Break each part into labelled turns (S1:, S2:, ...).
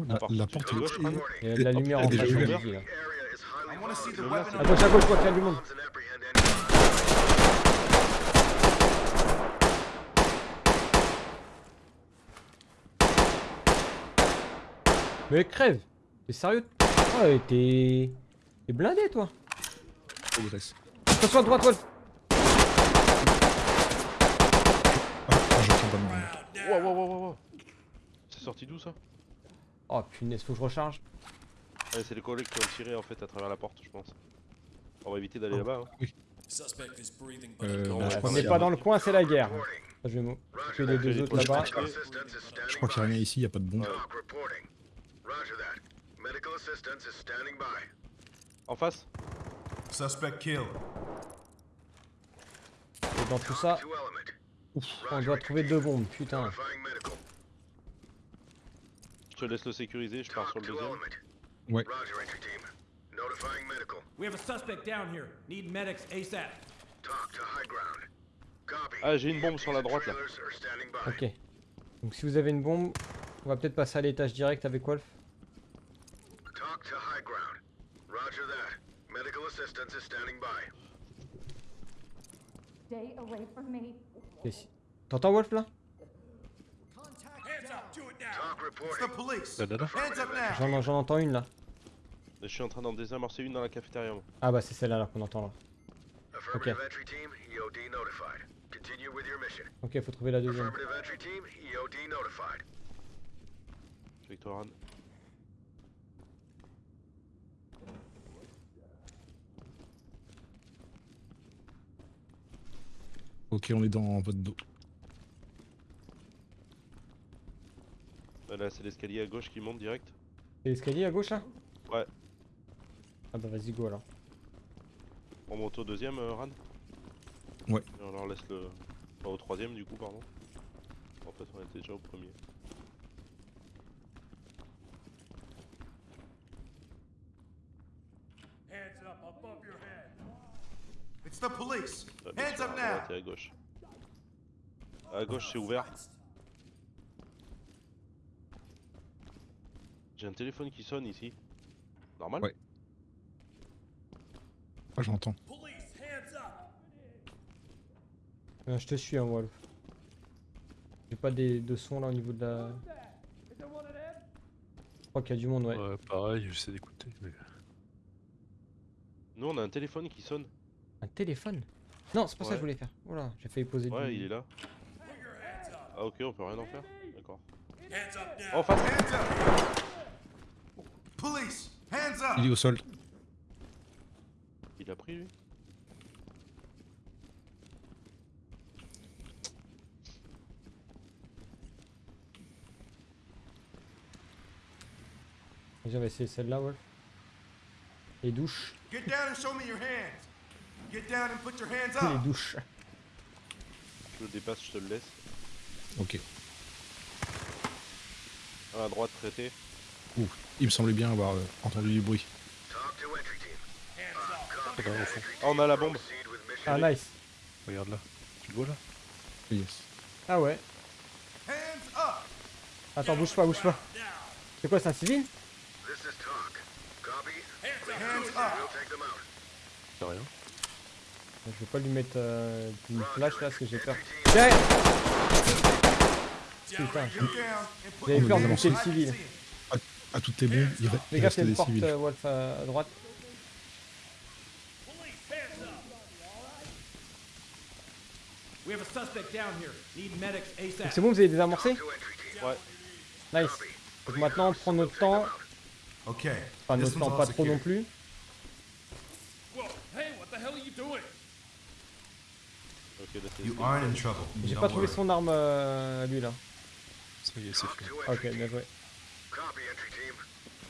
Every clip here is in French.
S1: Oh, la,
S2: porte.
S1: la porte est-
S2: gauche,
S3: Il y a de la lumière
S1: il
S3: en face À gauche, à gauche, vois qu'il y a du monde. Mais crève T'es sérieux? Ouais, t'es... T'es blindé, toi.
S1: Progresse.
S3: Attention à droite, Wolf
S1: Ah, ah, j'entends pas
S2: Wow, wow, wow, wow, wow. C'est sorti d'où ça?
S3: Oh punaise, faut que je recharge.
S2: Ouais, c'est les collègues qui ont tiré en fait à travers la porte, je pense. On va éviter d'aller là-bas. hein.
S1: Euh,
S2: Non,
S1: bah,
S2: ouais,
S1: je
S3: On n'est pas dans le coin, c'est la guerre. Je vais m'occuper des deux autres là-bas.
S1: je crois qu'il n'y a rien ici, il n'y a pas de bombe.
S2: En face
S4: Suspect killed.
S3: Et dans tout ça, on doit trouver deux bombes, putain.
S2: Je te laisse le sécuriser, je pars sur le deuxième.
S1: Ouais.
S5: We have a suspect down here. Need medics ASAP.
S2: Ah, j'ai une bombe sur la droite là.
S3: Ok. Donc si vous avez une bombe, on va peut-être passer à l'étage direct avec Wolf.
S6: Talk to high
S3: J'en j'en entends une là.
S2: Je suis en train d'en désamorcer une dans la cafétéria. moi.
S3: Ah bah c'est celle-là là qu'on entend là.
S6: Affirmative entry team, EOD notified. Continue with your mission.
S3: Ok, faut trouver la deuxième.
S6: Affirmative entry team, EOD notified.
S2: Je suis avec toi, Ran.
S1: Ok, on est dans votre dos.
S2: Euh, Là, c'est l'escalier à gauche qui monte direct.
S3: C'est l'escalier à gauche là
S2: Ouais.
S3: Ah bah vas-y go alors.
S2: On monte au deuxième, euh, Ran
S1: Ouais.
S2: Et on leur laisse le. Enfin, au troisième, du coup, pardon. En fait, on était déjà au premier.
S5: Hands up above your head.
S4: It's the police. Hands up
S2: à
S4: now.
S2: à gauche. À gauche, c'est ouvert. J'ai un téléphone qui sonne ici. Normal
S1: Ouais. Ah,
S5: hands up.
S3: Euh, je te suis hein Wolf. J'ai pas des, de son là au niveau de la... Je crois qu'il y a du monde ouais.
S7: Ouais, pareil, j'essaie d'écouter. Mais...
S2: Nous, on a un téléphone qui sonne.
S3: Un téléphone? Non, c'est pas ça que je voulais faire. Oula, j'ai failli poser
S2: Ouais,
S3: du...
S2: il est là. Ah, ok, on peut rien en faire. D'accord. En face
S4: Hands up. Police. Hands up.
S1: Il est au sol.
S2: Il a pris lui
S3: Vas-y, on va essayer celle-là Wolf. Les douches.
S4: Get down and show me your hands. Get down and put your hands
S3: Les
S4: up.
S3: douches.
S2: Je le dépasse, je te le laisse.
S1: Ok.
S2: À la droite, traité.
S1: Ouh, il me semblait bien avoir euh, entendu du bruit.
S7: Ah,
S2: on a la bombe.
S3: Ah nice.
S7: Regarde là. Tu le vois là?
S1: Yes.
S3: Ah ouais. Attends, bouge pas, bouge pas. C'est quoi, c'est un civil?
S7: C'est rien.
S3: Je vais pas lui mettre euh, une flash là parce que j'ai peur. Putain, j'avais peur de buter le civil.
S1: À toutes tes bombes, il, re-
S3: Les
S1: il
S3: gars,
S1: reste
S3: c'est une
S1: des
S3: porte euh, Wolf à, à droite.
S5: Police, hands up. We have a suspect down here. Need medics
S3: Donc
S5: ASAP.
S3: c'est bon, vous avez désamorcé.
S2: Ouais.
S3: Nice. Donc maintenant, on prend notre temps.
S4: Okay.
S3: Enfin, notre temps, pas trop non plus.
S5: Whoa, hey, what the hell are you doing?
S2: Ok, là c'est.
S4: You aren't in trouble.
S3: J'ai pas trouvé son arme euh, lui là.
S7: Ça y est, c'est fait.
S3: Ah, ok, bien joué.
S6: Copy entry team. Notifying trailers.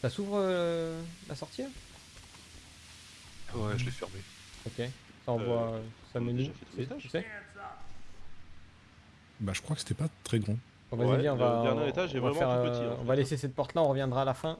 S3: Ça s'ouvre euh, la sortie
S7: Ouais, je l'ai fermé.
S3: Ok. Ça envoie euh, ça menu. Tu sais?
S1: Bah, je crois que c'était pas très grand.
S3: Bon, vas-y,
S2: Ouais,
S3: viens, on
S2: le
S3: va,
S2: dernier étage est
S3: on va
S2: vraiment
S3: faire,
S2: tout petit,
S3: euh,
S2: en
S3: on va laisser cette porte là, on reviendra à la fin.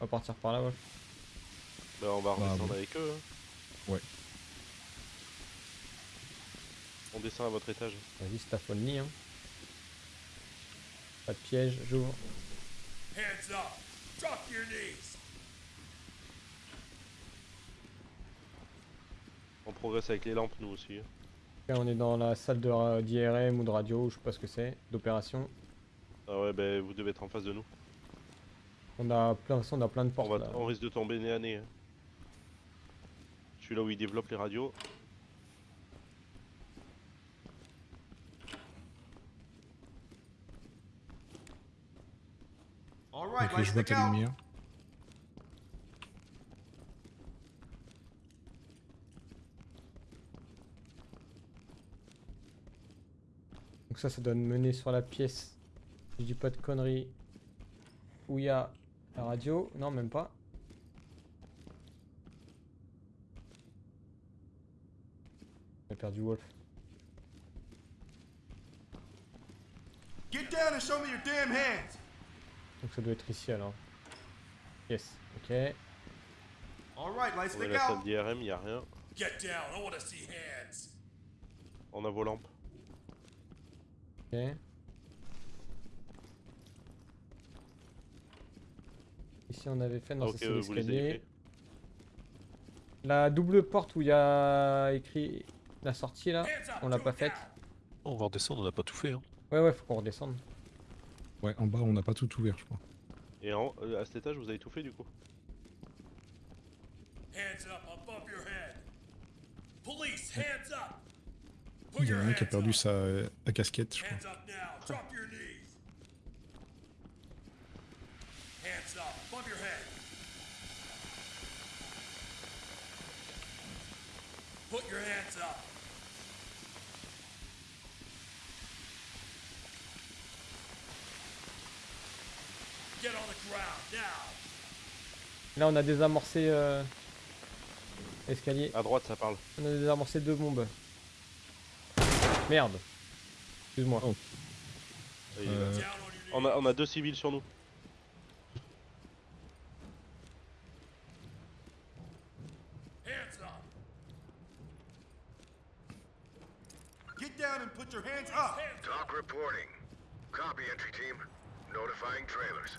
S3: On va partir par là, Wolf.
S2: Bah, on va
S1: Bah,
S2: redescendre avec eux. hein.
S1: Ouais.
S2: On descend à votre étage.
S3: Vas-y, c'est ta folie, hein. Pas de piège, j'ouvre.
S5: Hands up. Drop your knees.
S2: On progresse avec les lampes, nous aussi.
S3: Là, on est dans la salle d'IRM ou de radio, je sais pas ce que c'est, d'opération.
S2: Ah ouais, bah vous devez être en face de nous.
S3: On a plein, on a plein de
S2: On,
S3: portes
S2: va,
S3: là.
S2: on risque de tomber nez à nez. hein. Je suis là où ils développent les radios.
S1: Ok, je vois ta lumière.
S3: Donc ça, ça doit me mener sur la pièce. Je dis pas de conneries. Où il y a la radio? Non, même pas. J'ai perdu Wolf.
S4: Get down and show me your damn hands.
S3: Donc ça doit être ici alors. Yes, ok.
S4: All right, lights
S2: On est
S4: stick
S2: la salle
S4: out.
S2: d'IRM, y a rien.
S5: Get down. I want to see hands.
S2: On a vos lampes.
S3: Ok. Ici on avait fait, non
S2: Ah,
S3: ça c'est l'escalier. La double porte où il y a écrit la sortie là, on l'a pas
S5: it
S3: faite.
S7: On va redescendre, on n'a pas tout fait. Hein.
S3: Ouais ouais faut qu'on redescende.
S1: Ouais, en bas, on n'a pas tout ouvert, je crois.
S2: Et en, euh, à cet étage, vous avez tout fait du coup?
S5: Hands up above your head. Police, hands up.
S1: Il y
S5: your
S1: en a un
S5: hands
S1: qui a perdu
S5: up.
S1: sa la casquette, je crois.
S5: Hands up now. Drop your knees. Hands up above your head. Put your hands up. Get on the ground now.
S3: Là on a désamorcé euh, l'escalier.
S2: À droite, ça parle.
S3: On a désamorcé deux bombes. Merde. Excuse-moi.
S1: Oh. Euh,
S5: Down on
S2: a, on a deux civils sur nous.
S5: Hands up.
S4: Get down and put your hands up.
S5: Hands up.
S6: Talk reporting. Copy, entry team. Notifying trailers.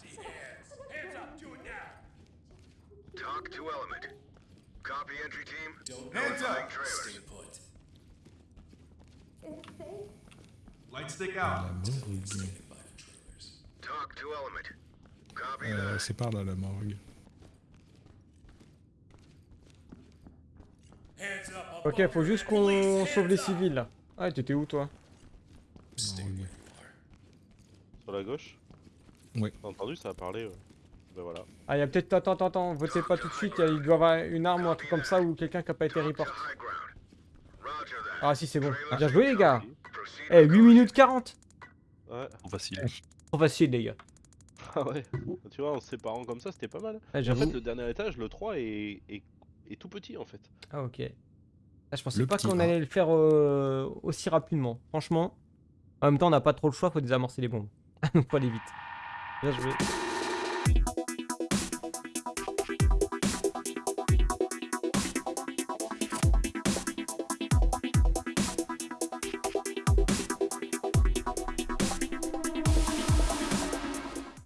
S6: Talk to element. Copy, entry team?
S4: Hands
S6: Notifying
S4: up.
S6: trailers.
S5: put.
S4: Lights stick out.
S6: Talk to element. Copy
S1: Euh,
S6: that.
S1: c'est par là, la morgue.
S5: Hands.
S3: Ok, faut juste qu'on sauve les
S5: hands
S3: civils là. Ah, t'étais où toi?
S2: Sur la gauche?
S1: Ouais.
S2: T'as entendu, ça a parlé. ouais. Ben voilà.
S3: Ah, il y a peut-être. Attends, attends, attends, votez pas tout de suite. il y a- Il doit y avoir une arme ou un truc comme ça ou quelqu'un qui a pas été report. Ah, si, c'est bon. Bien joué, les gars. Eh,
S6: with
S3: 8 minutes 40
S2: Ouais.
S7: On vacille.
S3: Trop facile, les gars.
S2: Ah ouais. Tu vois, en se séparant comme ça, c'était pas mal.
S3: Ah,
S2: En fait, le dernier étage, le 3, est, est, est tout petit en fait.
S3: Ah, ok. Ah, je pensais
S1: Le
S3: pas qu'on allait le faire euh, aussi rapidement. Franchement. En même temps, on n'a pas trop le choix, faut désamorcer les bombes. Donc, faut aller vite. Bien joué.